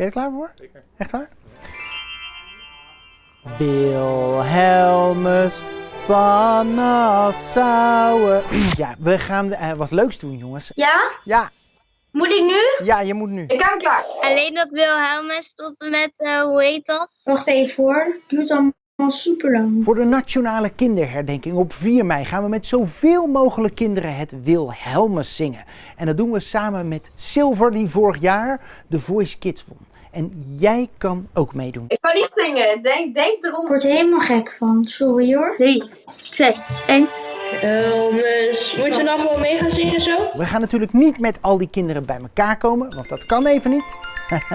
Ben je er klaar voor? Zeker. Echt waar? Wilhelmus van Nassau. Ja, we gaan eh, wat leuks doen, jongens. Ja? Ja, Moet ik nu? ja, je moet nu. Ik hem klaar. Alleen dat Wilhelmus tot en met, eh, hoe heet dat? Wacht even hoor. Duurt allemaal super lang. Voor de nationale kinderherdenking op 4 mei gaan we met zoveel mogelijk kinderen het Wilhelmus zingen. En dat doen we samen met Silver, die vorig jaar de Voice Kids won. En jij kan ook meedoen. Ik kan niet zingen. Denk, denk erom. Ik word er helemaal gek van. Sorry hoor. 3, 2, 1. Elmes. Moeten we nou gewoon mee gaan zingen zo? We gaan natuurlijk niet met al die kinderen bij elkaar komen, want dat kan even niet.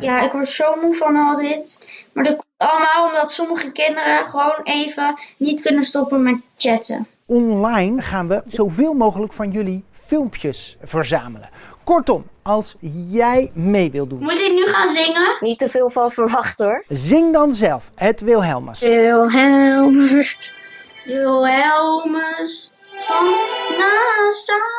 Ja, ik word zo moe van al dit. Maar dat komt allemaal omdat sommige kinderen gewoon even niet kunnen stoppen met chatten. Online gaan we zoveel mogelijk van jullie filmpjes verzamelen. Kortom, als jij mee wilt doen, Moet ik nu gaan zingen? Niet te veel van verwacht hoor. zing dan zelf het Wilhelmus. Wilhelmus. Wilhelmus van Nassau.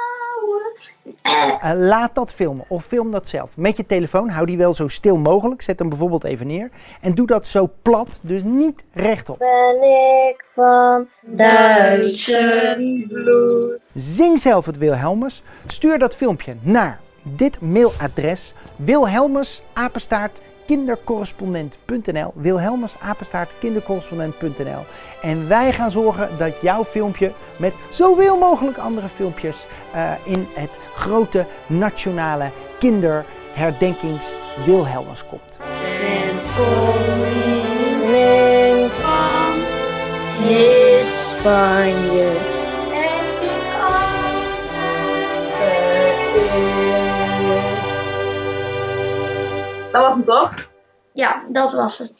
Eh, laat dat filmen of film dat zelf. Met je telefoon, hou die wel zo stil mogelijk. Zet hem bijvoorbeeld even neer. En doe dat zo plat, dus niet rechtop. Ben ik van Duitse bloed. Zing zelf het Wilhelmus. Stuur dat filmpje naar dit mailadres Wilhelmus apenstaart kindercorrespondent.nl Wilhelmus apenstaart kindercorrespondent.nl En wij gaan zorgen dat jouw filmpje met zoveel mogelijk andere filmpjes eh, in het grote nationale kinderherdenkings Wilhelmus komt. Dat was hem toch? Ja, dat was het.